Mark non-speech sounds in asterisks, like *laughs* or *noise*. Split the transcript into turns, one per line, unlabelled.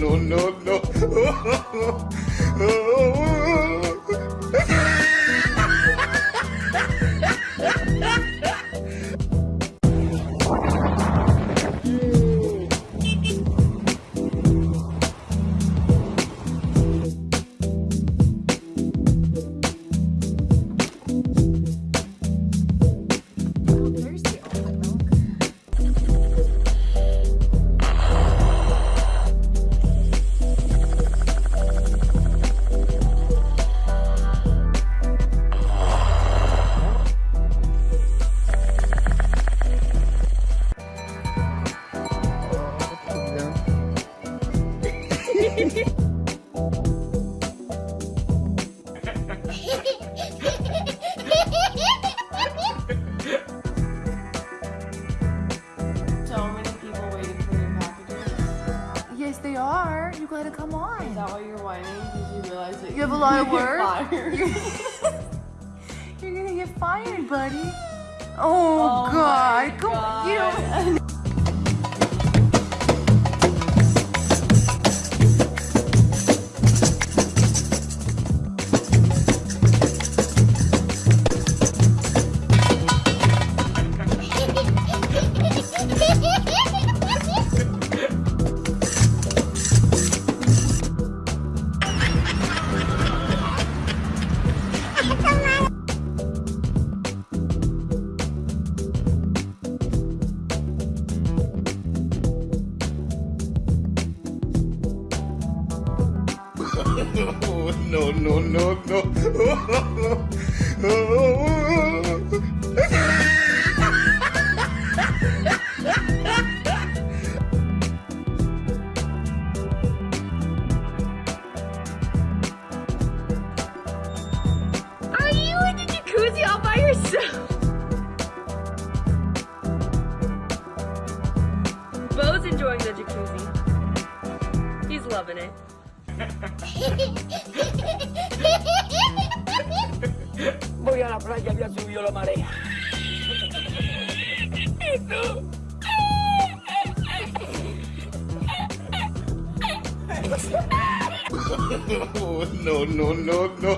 no, no,
no. *laughs* they are. You gotta come on.
Is that why you're whining? Because you realize that
You have a lot of work? *laughs* You're gonna get fired, buddy. Oh,
Oh
God.
my
Go. You don't.
No, no, no, no.
Bo's enjoying the jacuzzi. He's loving it.
Voy a la playa, ya subió la marea. ¿Y tú?
Oh, no, no, no, no.